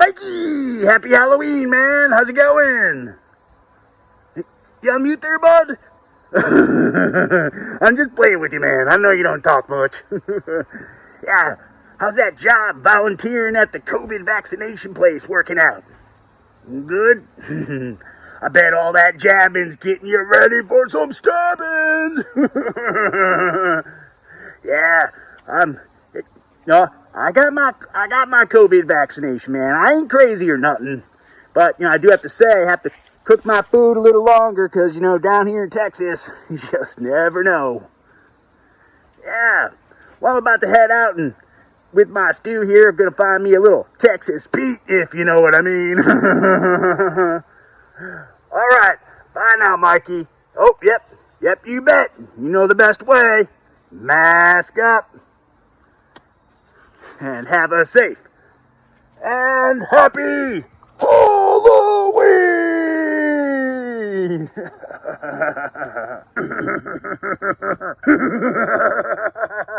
Mikey! Happy Halloween, man! How's it going? You on mute there, bud? I'm just playing with you, man. I know you don't talk much. yeah, how's that job volunteering at the COVID vaccination place working out? Good? I bet all that jabbing's getting you ready for some stabbing. yeah, I'm. No, I got my I got my COVID vaccination, man. I ain't crazy or nothing, but you know I do have to say I have to cook my food a little longer because you know down here in Texas you just never know. Yeah, well I'm about to head out and with my stew here I'm gonna find me a little Texas Pete if you know what I mean. All right, bye now, Mikey. Oh, yep, yep, you bet. You know the best way. Mask up and have a safe and happy Halloween!